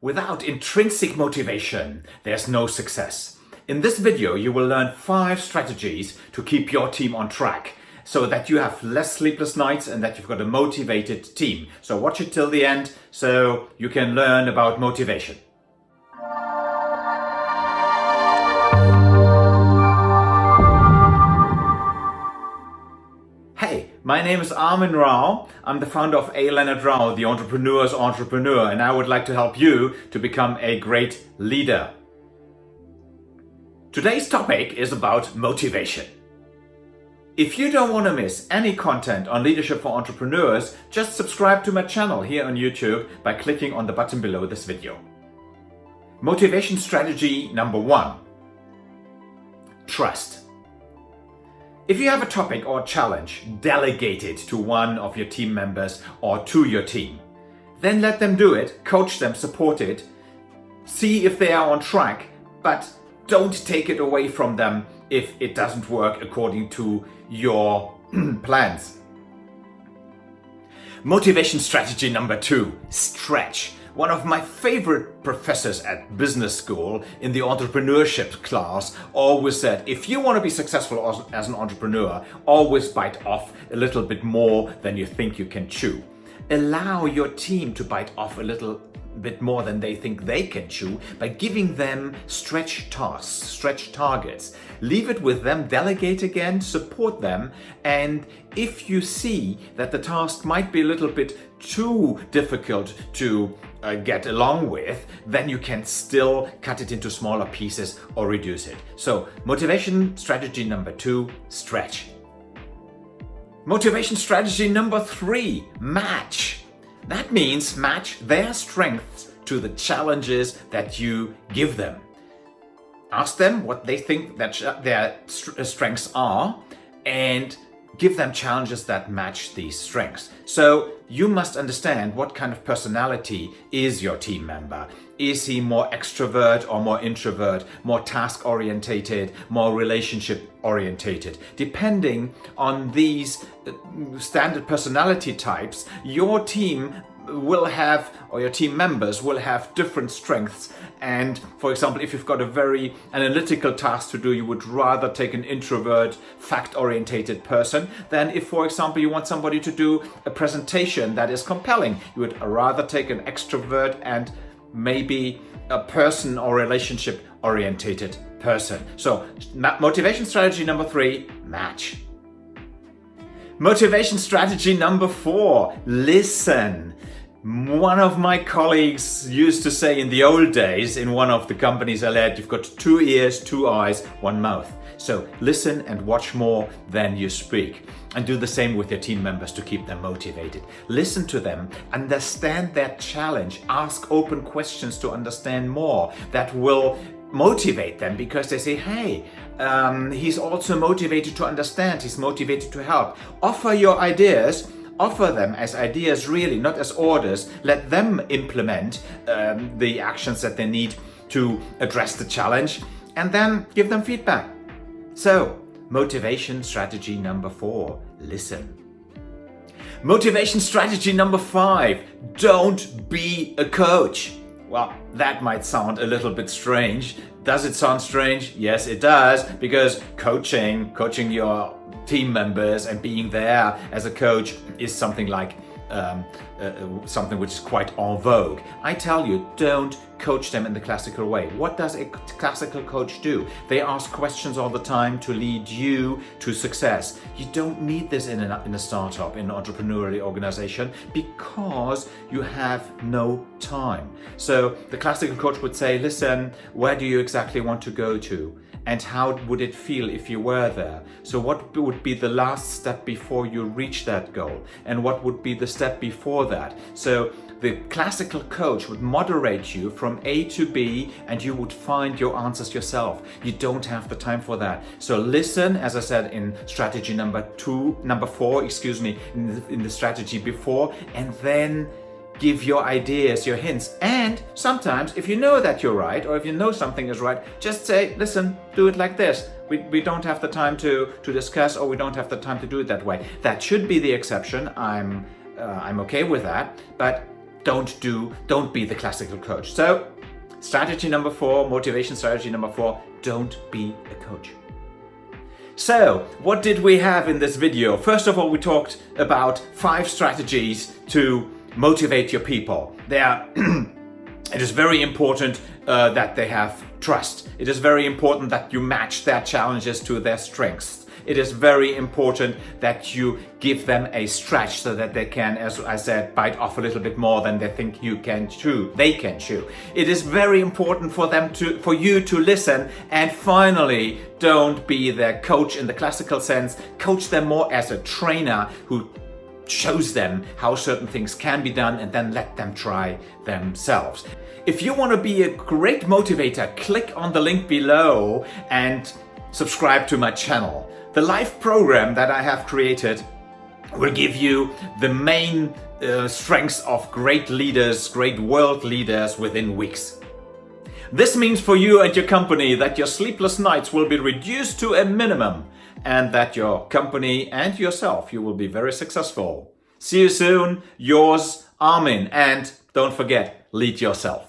Without intrinsic motivation, there's no success. In this video, you will learn five strategies to keep your team on track so that you have less sleepless nights and that you've got a motivated team. So watch it till the end so you can learn about motivation. Hey, my name is Armin Rao. I'm the founder of A. Leonard Rao, the entrepreneur's entrepreneur, and I would like to help you to become a great leader. Today's topic is about motivation. If you don't want to miss any content on leadership for entrepreneurs, just subscribe to my channel here on YouTube by clicking on the button below this video. Motivation strategy number one, trust. If you have a topic or challenge, delegate it to one of your team members or to your team. Then let them do it, coach them, support it, see if they are on track, but don't take it away from them if it doesn't work according to your plans. Motivation strategy number two, stretch. One of my favorite professors at business school in the entrepreneurship class always said, if you want to be successful as an entrepreneur, always bite off a little bit more than you think you can chew. Allow your team to bite off a little bit more than they think they can chew by giving them stretch tasks, stretch targets. Leave it with them, delegate again, support them, and if you see that the task might be a little bit too difficult to uh, get along with, then you can still cut it into smaller pieces or reduce it. So motivation strategy number two, stretch. Motivation strategy number three, match. That means match their strengths to the challenges that you give them. Ask them what they think that their strengths are and give them challenges that match these strengths. So you must understand what kind of personality is your team member. Is he more extrovert or more introvert, more task orientated, more relationship orientated? Depending on these uh, standard personality types, your team will have, or your team members will have different strengths. And for example, if you've got a very analytical task to do, you would rather take an introvert, fact-orientated person than if, for example, you want somebody to do a presentation that is compelling. You would rather take an extrovert and maybe a person or relationship orientated person. So motivation strategy number three, match. Motivation strategy number four, listen. One of my colleagues used to say in the old days in one of the companies I led, you've got two ears, two eyes, one mouth. So listen and watch more than you speak. And do the same with your team members to keep them motivated. Listen to them, understand their challenge, ask open questions to understand more. That will motivate them because they say, hey, um, he's also motivated to understand, he's motivated to help. Offer your ideas offer them as ideas really, not as orders. Let them implement um, the actions that they need to address the challenge and then give them feedback. So, motivation strategy number four, listen. Motivation strategy number five, don't be a coach. Well, that might sound a little bit strange. Does it sound strange? Yes, it does, because coaching, coaching your team members and being there as a coach is something like um, uh, uh, something which is quite en vogue. I tell you, don't coach them in the classical way. What does a classical coach do? They ask questions all the time to lead you to success. You don't need this in a, in a startup, in an entrepreneurial organization, because you have no time. So the classical coach would say, listen, where do you exactly want to go to? and how would it feel if you were there? So what would be the last step before you reach that goal? And what would be the step before that? So the classical coach would moderate you from A to B and you would find your answers yourself. You don't have the time for that. So listen, as I said in strategy number two, number four, excuse me, in the, in the strategy before, and then give your ideas, your hints. And sometimes if you know that you're right or if you know something is right, just say, listen, do it like this. We, we don't have the time to, to discuss or we don't have the time to do it that way. That should be the exception. I'm, uh, I'm okay with that. But don't do, don't be the classical coach. So strategy number four, motivation strategy number four, don't be a coach. So, what did we have in this video? First of all, we talked about five strategies to motivate your people. They are it is very important uh, that they have trust. It is very important that you match their challenges to their strengths. It is very important that you give them a stretch so that they can, as I said, bite off a little bit more than they think you can chew, they can chew. It is very important for them to, for you to listen and finally don't be their coach in the classical sense, coach them more as a trainer who shows them how certain things can be done and then let them try themselves. If you want to be a great motivator, click on the link below and subscribe to my channel. The live program that I have created will give you the main uh, strengths of great leaders, great world leaders within weeks. This means for you and your company that your sleepless nights will be reduced to a minimum and that your company and yourself, you will be very successful. See you soon, yours Armin, and don't forget, lead yourself.